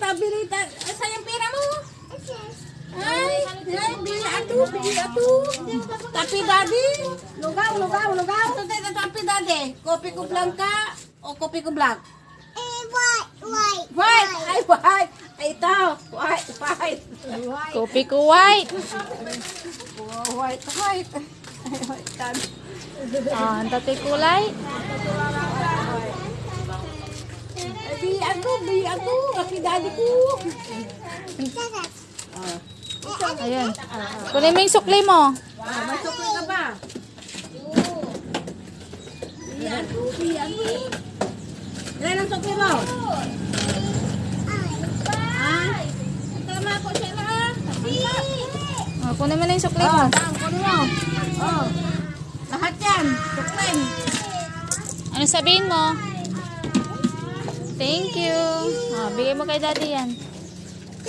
pabili ta. Asa yung pera mo? Ay, ay, bili ato, bili ato. Tapi dadi, lugaw, lugaw, lugaw. Ito tayo tapi dadi. Kopi ko blanca o kopi ko black? Eh, white, white, white. Ay, white. Ay, ito. White, white. Kopi ko white. Oh, white, white. Ay. Ah, ang tatay kulay. Kulay bili ato, bili ato. Kasi daddy ko. Ayan. Kunin mo yung sukli mo. Ah, may sukli ka ba? Bili ato, bili ato. Ilan ang sukli mo? Tama ko siya na. Oh, kunin mo na yung sukli mo. Oh, kunin mo. Oh. Lahat yan. Sukling. Ano sabihin mo? Thank you. Ah, bigay mo kay daddy yan.